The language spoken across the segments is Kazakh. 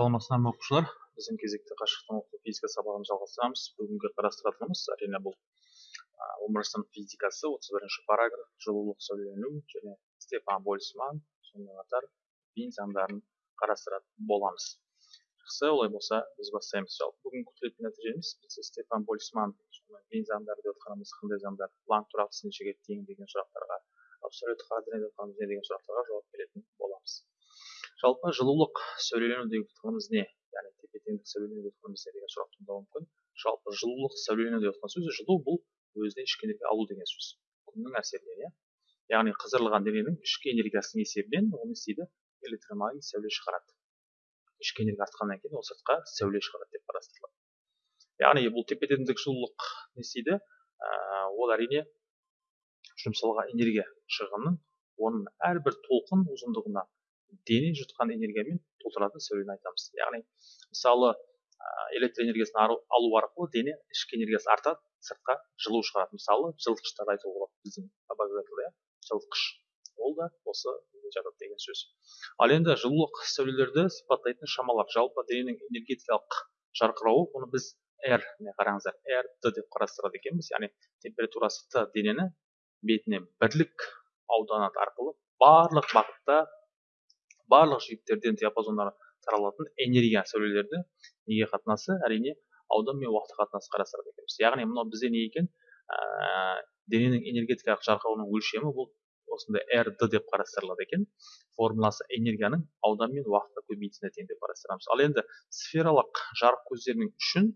саламатсыздар ма оқушылар? Біздің кезекті қашықтан оқыту физика сабағын жалғастырамыз. Бүгінгі қарастыратынымыз әрине бұл сынып физикасы отыз бірінші параграф жылулық сөйлену және стефан больцман сонымен қатар вин заңдарын қарастыратын боламыз. Жақсы олай болса біз бастаймыз. Жалпы бүгін күтілетін нәтижеміз біз стефан больцман вин заңдары деп отқанымыз қандай заңдар планк тұрақтысы нешеге тең деген сұрақтарға абсолют координат деген сұрақтарға жауап беретін боламыз. Жалпы жылулық сәулелену деген ұғымымыз не? Яғни тепе теңдік сәулелену деп ұғымымыз не деген сұрақ туындауы мүмкін жалпы жылулық сәулелену деп жатқан сөз жылу бұл өзіне ішкі энергия алу деген сөз. Күннің әсерінен иә? Яғни қыздырылған дененің ішкі энергиясының есебінен ол не істейді? Электромагнит сәуле шығарады. Ішкі энергия артқаннан кейін ол сыртқа сәуле шығарады деп қарастырылады. Яғни бұл тепе теңдік жылулық не істейді? Ол әрине жұмсалған энергия шығынын оның әрбір толқын ұзындығына дене жұтқан энергиямен толтыратын сәулені айтамыз. Яғни мысалы электр энергиясын алу арқылы дене ішкі энергиясы артады сыртқа жылу шығарады. Мысалы жылытқыштарды айтуға болады біздің обогреватель иә. Жылытқыш. Ол да осы жатады деген сөз. Ал енді жылулық сәулелерді сипаттайтын шамалар. Жалпы дененің энергетикалық жарқырауы оны біз r міне қараңыздар r д деп қарастырады екенбіз. Яғни температурасы т денені бетіне бірлік ауданы арқылы барлық бағытта барлық жиектерден диапазондары таралатын энергия сәулелерді неге қатынасы? Әрине аудан мен уақыт қатынасы қарастырады екенбіз. Яғни мынау бізде не екен? Ә, дененің энергетикалық жарқырауының өлшемі бұл осындай рд деп қарастырылады екен. Формуласы энергияның аудан мен уақытқа көбейтісіне тең деп қарастырамыз. Ал енді сфералық жарық көздерінің үшін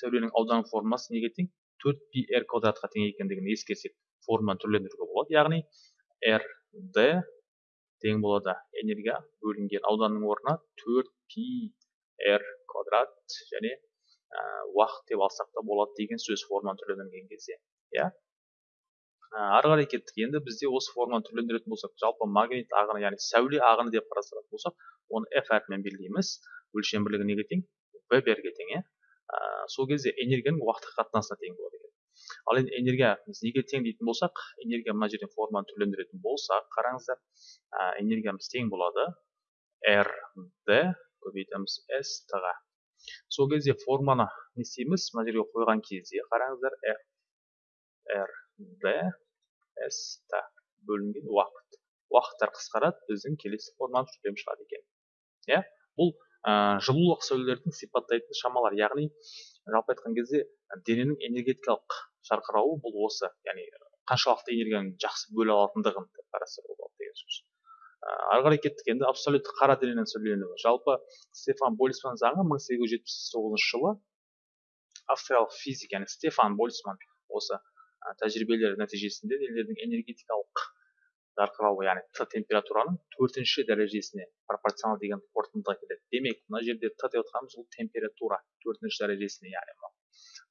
сәуленің аудан формуласы неге тең? Төрт пи р квадратқа тең екендігін ескерсек формуланы түрлендіруге болады. Яғни рд тең болады. Энергия бөлінген ауданның орнына 4 пи р квадрат және ә, уақыт деп алсақ та болады деген сөз форманы түрленген кезде иә? Ары қарай кеттік. Енді бізде осы форманы түрлендіретін болсақ жалпы магнит ағыны яғни сәуле ағыны деп қарастыратын болсақ оны f әрпімен белгілейміз. Өлшем бірлігі неге тең веберге тең иә? Сол кезде энергияның уақытқа қатынасына тең болады ал енді энергия неге тең дейтін болсақ энергия мына жерден форманы түрлендіретін болсақ қараңыздар ә, энергиямыз тең болады. R d көбейтеміз s t ға. Сол кезде форманы не істейміз? Мына жерге қойған кезде қараңыздар r r d s бөлінген уақыт. Уақыттар қысқарады біздің келесі форманы түрлем шығады екен. Иә? Бұл ә, жылулық сәулелердің сипаттайтын шамалар. Яғни жалпы айтқан кезде дененің энергетикалық жарқырауы бұл осы яғни қаншалықты энергияны жақсы бөле алатындығын қарастыруға болады деген сөз. Ары қарай кеттік енді абсолютті қара дененің сәулеленуі жалпы стефан больцман заңы мың сегіз жүз жетпіс тоғызыншы жылы австриялық физик яғни стефан больцман осы тәжірибелер нәтижесінде денелердің энергетикалық жарқырауы яғни т температураның төртінші дәрежесіне пропорционал деген қорытындыға келеді. Демек мына жерде т деп отқанымыз ол температура төртінші дәрежесіне яғни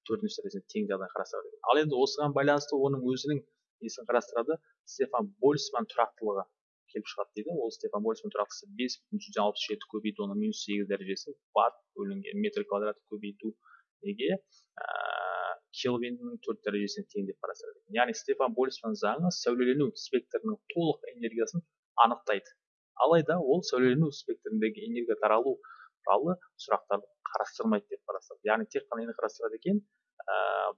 төртінші дәрежесіне тең жағдай қарастырады ал енді осыған байланысты оның өзінің несін қарастырады? Стефан больцман тұрақтылығы келіп шығады дейді. Ол стефан больцман тұрақтысы бес бүтін жүзден алпыс жеті көбейту оның минус сегіз дәрежесі ватт бөлінген метр квадрат көбейту неге? Келвиннің төрт дәрежесіне тең деп қарастырады яғни стефан больцман заңы сәулелену спектрінің толық энергиясын анықтайды. Алайда ол сәулелену спектріндегі энергия таралу туралы сұрақтарды қарастырмайды деп қарастырады. Яғни тек қана нені қарастырады екен ә,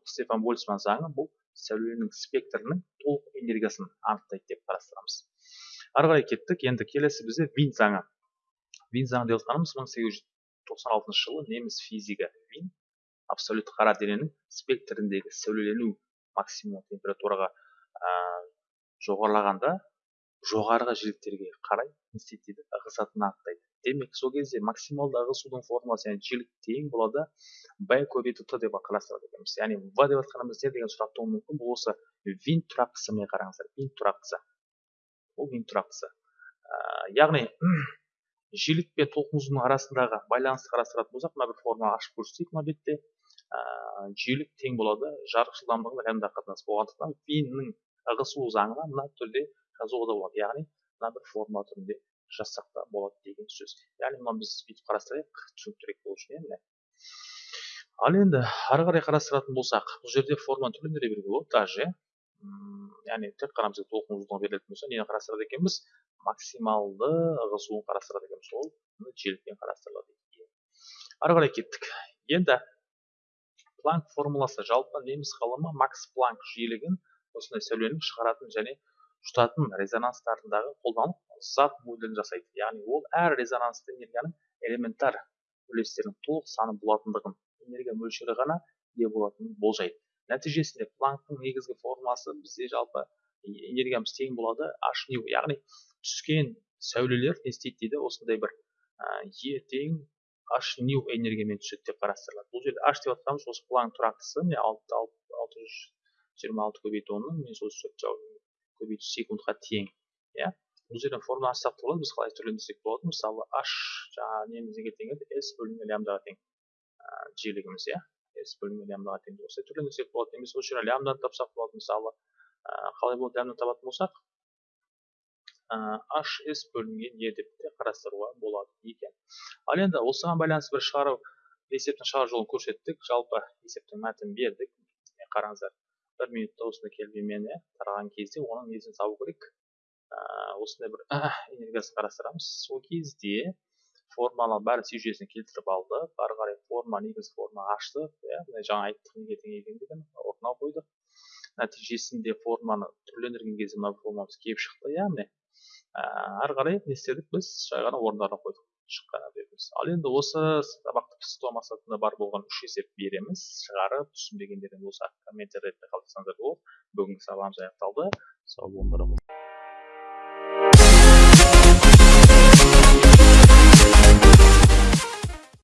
стефан больцман заңы бұл сәуленің спектрінің толық энергиясын анықтайды деп қарастырамыз. Ары қарай кеттік. Енді келесі бізде вин заңы. Вин заңы деп отқанымыз мың сегіз жүз тоқсан алтыншы жылы неміс физигі вин абсолют қара дененің спектріндегі сәулелену максимум температураға ә, жоғарылағанда жоғарғы жиіліктерге қарай дейді ығысатынын анықтайды. Демек сол кезде максималды ығысудың формуласы яғни жиілік тең болады б көбейту т деп қарастырады екенбіз яғни в деп жатқанымыз не деген сұрақ тууы мүмкін бұл осы винт тұрақтысы міне қараңыздар винт тұрақтысы бұл винт тұрақтысы яғни жиілік пен толқын арасындағы байланысты қарастыратын болсақ мына бір форма ашып көрсетейік мына бетте жиілік тең болады жарық жылдамдығына лямбда қатынас болғандықтан виннің ығысу заңына мына түрде жазуға да болады яғни мына бір форма түрінде жазсақ та болады деген сөз. Яғни мынаны біз бүйтіп қарастырайық түсініктірек болу үшін иә ал енді ары қарай қарастыратын болсақ бұл жерде форманы түрлендіре беруге болады даже. Яғни тек қана бізге толқын ұзындығы берілетін болса нені қарастырады екенбіз? Максималды ығысуын қарастырады екенбіз. Ол желікпен қарастырылады. Ары қарай кеттік. Енді планк формуласы. Жалпы неміс ғалымы макс планк жиілігін осындай сәулені шығаратын және жұтатын резонанстарындағы қолданып зат моделін жасайды. Яғни ол әр резонансты энергияның элементар үлестерінің толық саны болатындығын энергия мөлшері ғана ие болатынын болжайды. Нәтижесінде планктың негізгі формуласы бізде жалпы энергиямыз тең болады h ню яғни түскен сәулелер не істейді дейді? Осындай бір е тең h ню энергиямен түседі деп қарастырылады. Бұл жерде h деп жатқанымыз осы планк тұрақтысы. Міне алты алты жүз жиырма алты көбейту оннан мен сол көбейту секундқа тең иә? Бұл жерден формула ашсақ болады біз қалай түрлендірсек болады. Мысалы h жаңағы неміз неге тең еді s бөлінген лямбдаға тең жиілігіміз иә? s бөлінген лямбдаға тең осылай түрлендірсек болады. Немесе осы жерден лямбданы тапсақ болады. Мысалы қалай болады лямбданы табатын болсақ? Hs бөлінген е деп те қарастыруға болады екен ал енді осыған байланысты бір шығару есептің шығару жолын көрсеттік. Жалпы есептің мәтінін бердік. Қараңыздар. Бір минутта осындай иә тараған кезде оның несін табу керек. Осындай бір энергиясын қарастырамыз. Сол кезде форманы бәрін си келтіріп алдық ары қарай форма негізгі форма аштық иә жаңа айттық неге тең екендігін орнына қойдық. Нәтижесінде форманы түрлендірген кезде мына формамыз келіп шықты. Иә міне ары қарай не істедік? Біз жай ғана орындарына қойдық. Шыққан ал енді осы сабақты пысықтау мақсатында бар болған үш есеп береміз шығарып түсінбегендерің болса комментарийде қалдырсаңыздар болады бүгінгі сабағымыз аяқталды сау болыңдар